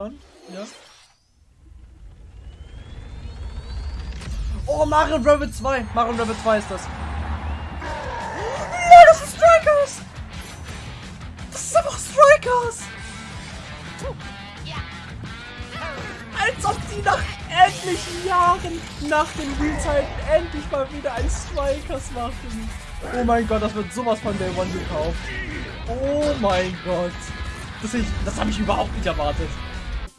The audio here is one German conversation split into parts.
Ja. Oh, Mario Rabbit 2. Mario Rabbit 2 ist das. Ja, das ist Strikers. Das ist einfach Strikers. Als ob die nach etlichen Jahren nach den Realzeiten endlich mal wieder ein Strikers machen. Oh mein Gott, das wird sowas von Day One gekauft. Oh mein Gott. Das, das habe ich überhaupt nicht erwartet.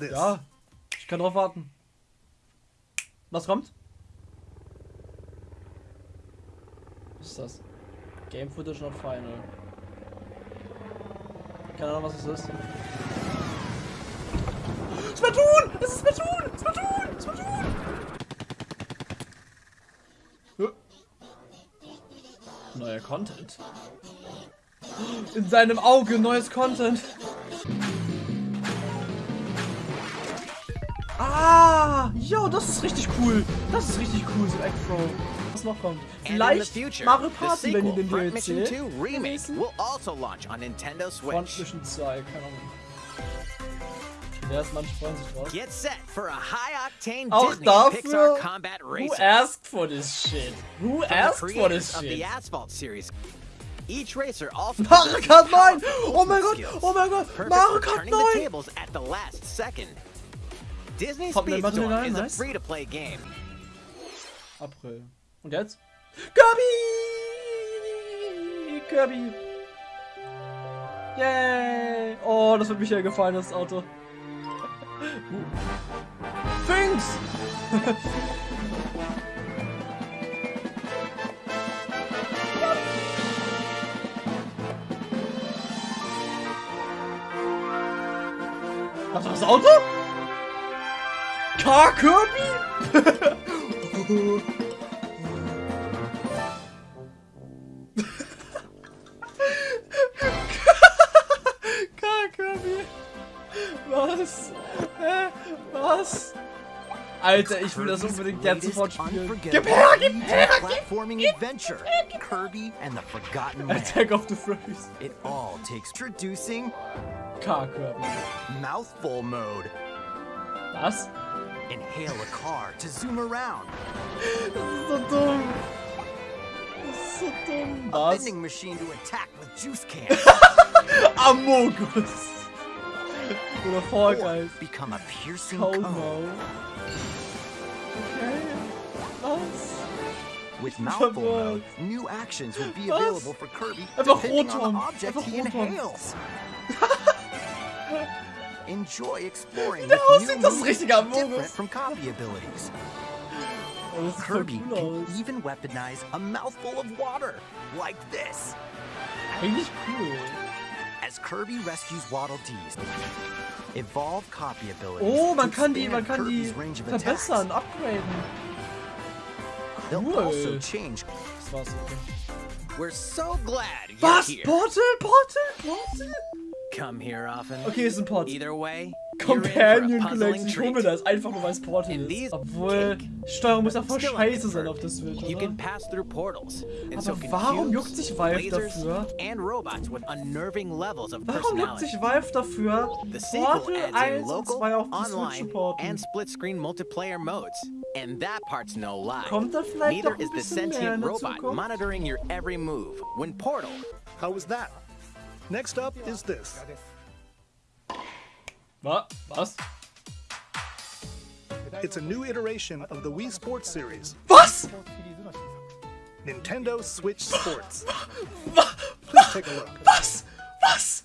Ja, ich kann drauf warten. Was kommt? Was ist das? Game Footage not final. Keine Ahnung, was es ist. Splatoon! Es ist Splatoon! Splatoon! Splatoon! Neuer Content. In seinem Auge neues Content. Ah, yo, das ist richtig cool. Das ist richtig cool, so Eggfro. Was noch kommt? Vielleicht Mario Party, wenn die den DLC. Mission 2 Remake will also launch on Nintendo Switch. Front Mission 2, keine Ahnung. Manche freuen sich drauf. Get set for a high-octane Auch Disney dafür, Pixar combat racer. Who asked for this shit? Who From asked for this of the shit? Asphalt series. Each racer also Mario Kart 9! powerful Oh mein Gott! Oh mein Gott! Mario Kart turning the 9! Disney Speedstorm is a free-to-play game. April. Und jetzt? Kirby! Kirby! Yay! Oh, das wird mich ja gefallen, das Auto. uh. Finks! Was war das Auto? Car Kirby? Kirby? Was? Hä? Was? Alter, ich will das unbedingt jetzt sofort spielen. Gib her, gib her, gib platforming adventure, Kirby and the Forgotten Man. Attack of the Furries. It all takes introducing Car Kirby. mouthful mode. Was? Inhale a car to zoom around. Das ist so dumm. Das ist so dumm. A vending machine to attack with juice cans. Amogus. Oder Fall Guys. become a piercing Como. cone. Okay. Was? With mouthful mode, new actions will be Was? available for Kirby Einfach depending on the object Einfach he Rotom. inhales. Enjoy exploring Der with new moves different from copy abilities. Oh, Kirby cool can even weaponize a mouthful of water, like this. Eigentlich cool. As Kirby rescues Waddle Dees, evolve copy abilities. Oh, man kann die, man kann die Kirby's attacks. verbessern, upgraden. They'll Cool. also change. Das war's. Okay. We're so glad you're Was? here. Portal? Portal? Portal? Come here often. Okay, ist ein Port. Either way, Companion you're in for a Collection. puzzling Ich hole mir treat. das einfach nur, weil es Portal In ist. these Obwohl, cake. die Steuerung muss ja voll scheiße sein auf der Switch, You oder? can pass through portals. And Aber so can warum juckt sich Valve lasers, dafür? and robots with unnerving levels of Warum juckt personality. sich Valve dafür, The sequel Portal adds in 1 und local, 2 auf die Switch zu online, porten? and split-screen multiplayer modes. And that part's no lie. Kommt da vielleicht Neither noch ein is the bisschen mehr in sentient robot monitoring your every move. When Portal How was that? Next up is this. Was? Was? It's a new iteration of the Wii Sports series, Was? Nintendo Switch Sports. Please take a look. Was? Was?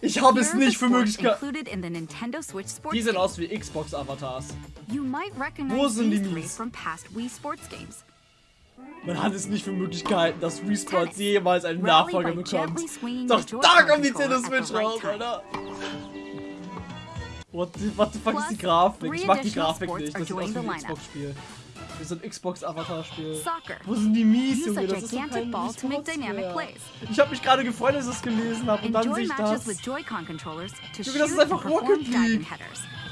Ich habe es nicht für möglich gehalten. included in the Nintendo Switch Sports Die sehen game. aus wie Xbox-Avatars. You might Wo recognize sind die these three Mies? Man hat es nicht für möglich gehalten, dass Tennis. jemals einen Nachfolger bekommt. Doch da kommt die Nintendo Switch raus. Alter. What the, what the fuck ist die Grafik? Ich mag die Grafik nicht. Das sieht aus wie ein. Xbox-Spiel. Das ist ein Xbox-Avatar-Spiel. Wo sind die Mies, Junge? Das ist doch kein. Ich habe mich gerade gefreut, als ich es gelesen habe und dann sehe ich das. Junge, das ist einfach Rocket League.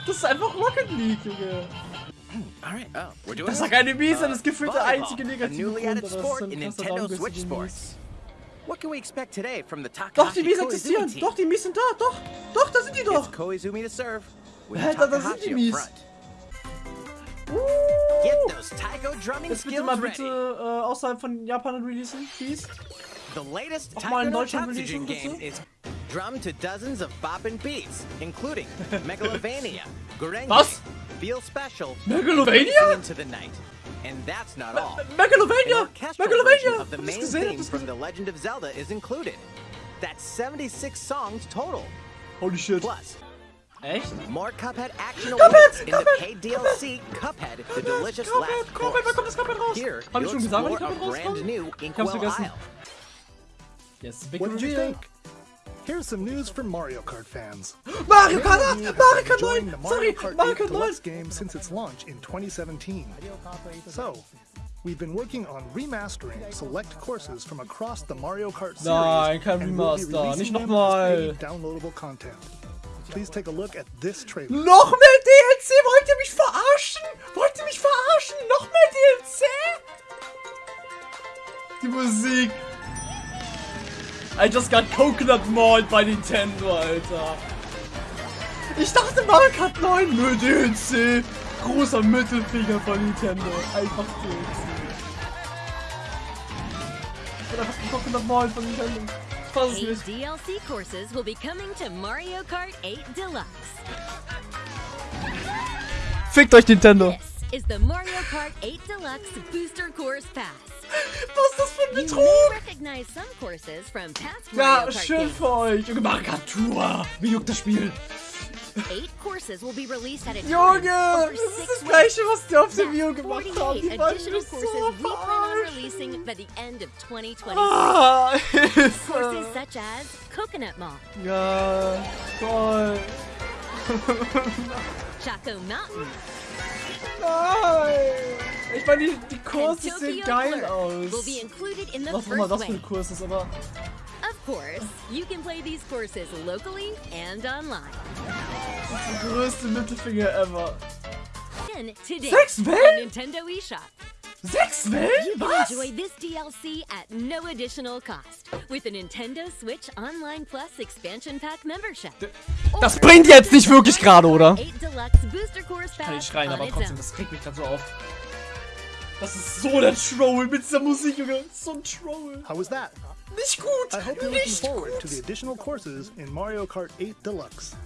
Das ist einfach Rocket League, Junge. Hmm, Alright, oh, we're doing Das Akademie ist das gefühlte einzige negative added sport in Nintendo Switch Sports. What can we expect today from the Takahashi Doch, die Mies existieren. Doch, die Mies sind da. Doch, doch, da sind die doch. It's Koizumi to serve. Alter, da sind die Mies. Uh, jetzt bitte mal bitte äh, außerhalb von Japan releasen, please. Auch mal in Deutschland releasen, bitte. Drum to dozens of boppin' beats, including Megalovania, Gorenge, Feel Special, Megalovania? Into the Night. And that's not all. An Megalovania! orchestral version Megalovania! of the main gesehen, hab theme from. The Legend of Zelda is included. That's 76 songs total. Holy shit. Plus, Echt? more Cuphead action Cuphead, awaits in the Cuphead, paid DLC Cuphead, the delicious Cuphead, last Cuphead, wann kommt course. das Cuphead raus? Here, Hab ich you'll schon gesagt, wann explore die a Cuphead brand rauskommt? new Ich hab's Inkwell vergessen. Isle. Yes, big What did you reveal. think? Here's some news for Mario Kart fans. Mario Kart of 8! Mario Kart 9! Sorry, Mario Kart Mario 8 Kart 9! Game since its launch in 2017. So, we've been working on remastering select courses from across the Mario Kart series. Nein, kein and Remaster, nicht nochmal. downloadable content. Please take a look at this trailer. Noch mehr DLC? Wollt ihr mich verarschen? I just got coconut mauled bei Nintendo, Alter. Ich dachte Mario Kart 9, nur DLC. Großer Mittelfinger von Nintendo. Einfach DLC. Ich bin einfach coconut mauled von Nintendo. Eight. DLC courses will be coming to Mario Kart 8 Deluxe. Fickt euch Nintendo. This is the Mario Kart 8 Deluxe Booster Course Pass. Was ist das für ein Betrug? Ja, schön für euch. Junge, Tour. Wie juckt das Spiel? Junge, das ist das gleiche, was die auf dem Video gemacht haben. Die waren so Ah, Hilfe. Äh, ja, toll. Chaco Mountain. Nein. Ich meine, die, die Kurse sehen geil aus. Was auch immer das für ein Kurs ist, aber Of course, you can play these courses locally and online. der größte Mittelfinger ever. Today Sechs Wellen? Nintendo eShop, Sechs Wellen? Was? enjoy this DLC at no additional cost with a Nintendo Switch Online Plus Expansion Pack membership. Das bringt jetzt nicht wirklich gerade, oder? 8 Deluxe Booster Course Kann ich Pass schreien, aber trotzdem, das regt mich gerade so auf. Das ist so der Troll mit dieser Musik, Junge. So ein Troll. How was that? Nicht gut. I hope you're looking forward to the additional courses in Mario Kart 8 Deluxe.